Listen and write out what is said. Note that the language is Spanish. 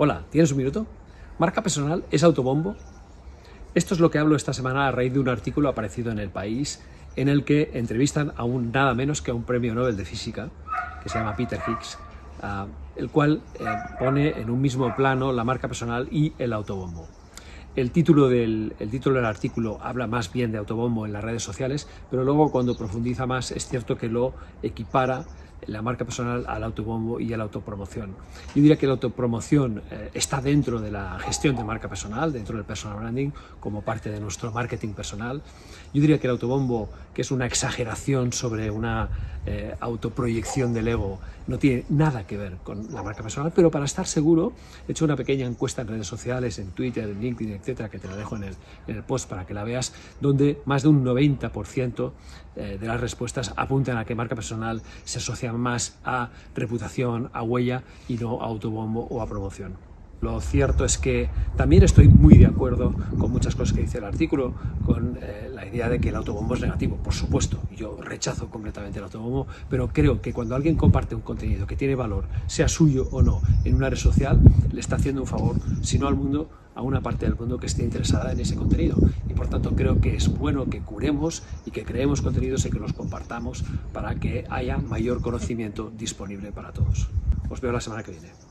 Hola, ¿tienes un minuto? ¿Marca personal es autobombo? Esto es lo que hablo esta semana a raíz de un artículo aparecido en El País en el que entrevistan a un nada menos que a un premio Nobel de Física que se llama Peter Higgs, uh, el cual eh, pone en un mismo plano la marca personal y el autobombo. El título, del, el título del artículo habla más bien de autobombo en las redes sociales, pero luego cuando profundiza más es cierto que lo equipara la marca personal al autobombo y a la autopromoción. Yo diría que la autopromoción eh, está dentro de la gestión de marca personal, dentro del personal branding, como parte de nuestro marketing personal. Yo diría que el autobombo, que es una exageración sobre una eh, autoproyección del ego, no tiene nada que ver con la marca personal, pero para estar seguro he hecho una pequeña encuesta en redes sociales, en Twitter, en LinkedIn, etcétera, que te la dejo en el, en el post para que la veas, donde más de un 90% eh, de las respuestas apuntan a que marca personal se asocia más a reputación, a huella y no a autobombo o a promoción. Lo cierto es que también estoy muy de acuerdo con muchas cosas que dice el artículo, con eh, la idea de que el autobombo es negativo, por supuesto. Yo rechazo completamente el autobombo, pero creo que cuando alguien comparte un contenido que tiene valor, sea suyo o no, en una red social, le está haciendo un favor, si no al mundo, a una parte del mundo que esté interesada en ese contenido. Y por tanto creo que es bueno que curemos y que creemos contenidos y que los compartamos para que haya mayor conocimiento disponible para todos. Os veo la semana que viene.